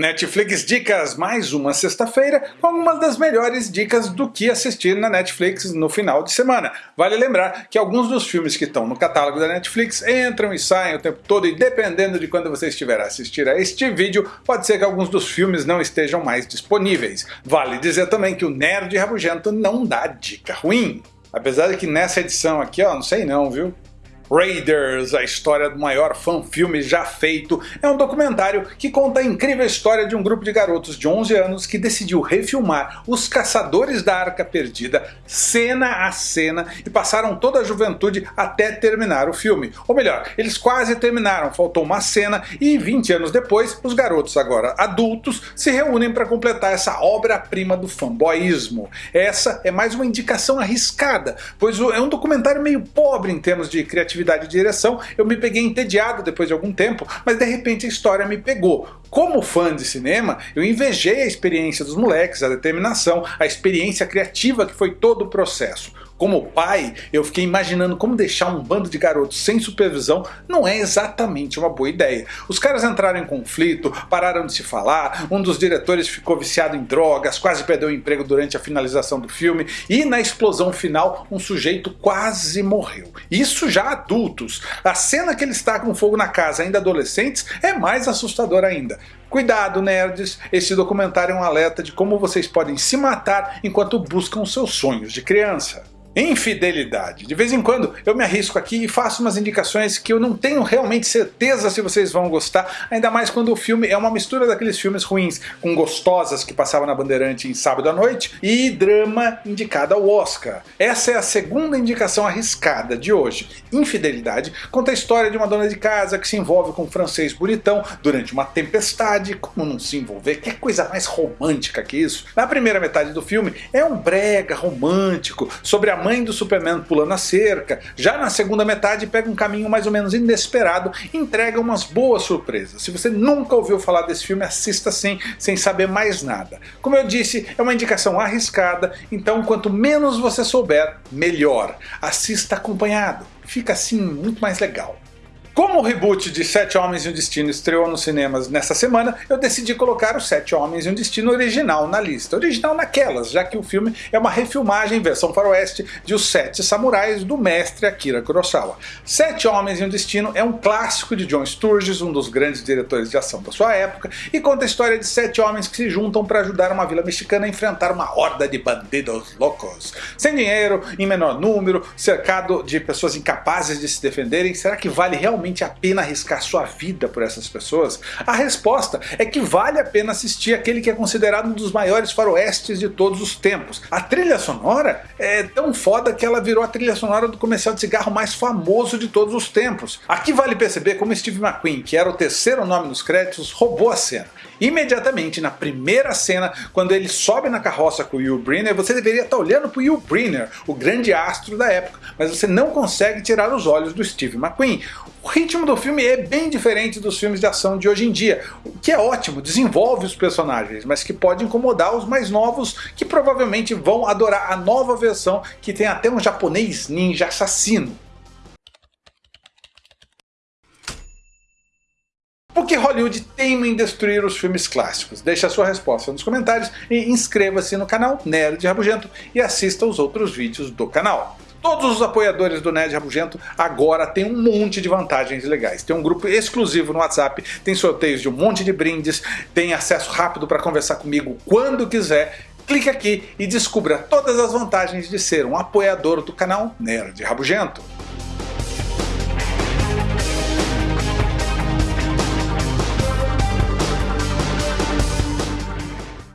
Netflix Dicas, mais uma sexta-feira com algumas das melhores dicas do que assistir na Netflix no final de semana. Vale lembrar que alguns dos filmes que estão no catálogo da Netflix entram e saem o tempo todo e dependendo de quando você estiver a assistir a este vídeo, pode ser que alguns dos filmes não estejam mais disponíveis. Vale dizer também que o Nerd Rabugento não dá dica ruim. Apesar de que nessa edição aqui, ó, não sei não, viu? Raiders, a história do maior fã-filme já feito, é um documentário que conta a incrível história de um grupo de garotos de 11 anos que decidiu refilmar Os Caçadores da Arca Perdida, cena a cena, e passaram toda a juventude até terminar o filme. Ou melhor, eles quase terminaram, faltou uma cena e 20 anos depois, os garotos agora adultos se reúnem para completar essa obra-prima do fanboyismo. Essa é mais uma indicação arriscada, pois é um documentário meio pobre em termos de criatividade atividade de direção, eu me peguei entediado depois de algum tempo, mas de repente a história me pegou. Como fã de cinema, eu invejei a experiência dos moleques, a determinação, a experiência criativa que foi todo o processo. Como pai, eu fiquei imaginando como deixar um bando de garotos sem supervisão não é exatamente uma boa ideia. Os caras entraram em conflito, pararam de se falar, um dos diretores ficou viciado em drogas, quase perdeu o emprego durante a finalização do filme e na explosão final um sujeito quase morreu. Isso já adultos. A cena que ele está com fogo na casa ainda adolescentes é mais assustadora ainda. Cuidado nerds, esse documentário é um alerta de como vocês podem se matar enquanto buscam seus sonhos de criança. Infidelidade. De vez em quando eu me arrisco aqui e faço umas indicações que eu não tenho realmente certeza se vocês vão gostar, ainda mais quando o filme é uma mistura daqueles filmes ruins, com gostosas que passavam na Bandeirante em sábado à noite, e drama indicado ao Oscar. Essa é a segunda indicação arriscada de hoje. Infidelidade conta a história de uma dona de casa que se envolve com um francês bonitão durante uma tempestade, como não se envolver, que coisa mais romântica que isso. Na primeira metade do filme é um brega romântico sobre a mãe do Superman pulando a cerca, já na segunda metade pega um caminho mais ou menos inesperado e entrega umas boas surpresas. Se você nunca ouviu falar desse filme, assista sim, sem saber mais nada. Como eu disse, é uma indicação arriscada, então quanto menos você souber, melhor. Assista acompanhado, fica assim muito mais legal. Como o reboot de Sete Homens e um Destino estreou nos cinemas nessa semana, eu decidi colocar o Sete Homens e um Destino original na lista. Original naquelas, já que o filme é uma refilmagem versão faroeste de Os Sete Samurais do mestre Akira Kurosawa. Sete Homens e um Destino é um clássico de John Sturges, um dos grandes diretores de ação da sua época, e conta a história de sete homens que se juntam para ajudar uma vila mexicana a enfrentar uma horda de bandidos loucos. Sem dinheiro, em menor número, cercado de pessoas incapazes de se defenderem, será que vale realmente realmente a pena arriscar sua vida por essas pessoas? A resposta é que vale a pena assistir aquele que é considerado um dos maiores faroestes de todos os tempos. A trilha sonora é tão foda que ela virou a trilha sonora do comercial de cigarro mais famoso de todos os tempos. Aqui vale perceber como Steve McQueen, que era o terceiro nome nos créditos, roubou a cena. Imediatamente na primeira cena, quando ele sobe na carroça com o Will Brynner, você deveria estar olhando para o Will Brynner, o grande astro da época, mas você não consegue tirar os olhos do Steve McQueen. O ritmo do filme é bem diferente dos filmes de ação de hoje em dia, o que é ótimo, desenvolve os personagens, mas que pode incomodar os mais novos que provavelmente vão adorar a nova versão que tem até um japonês ninja assassino. Por que Hollywood teima em destruir os filmes clássicos? Deixe a sua resposta nos comentários e inscreva-se no canal Nerd Rabugento e assista os outros vídeos do canal. Todos os apoiadores do Nerd Rabugento agora têm um monte de vantagens legais. Tem um grupo exclusivo no WhatsApp, tem sorteios de um monte de brindes, tem acesso rápido para conversar comigo quando quiser. Clique aqui e descubra todas as vantagens de ser um apoiador do canal Nerd Rabugento.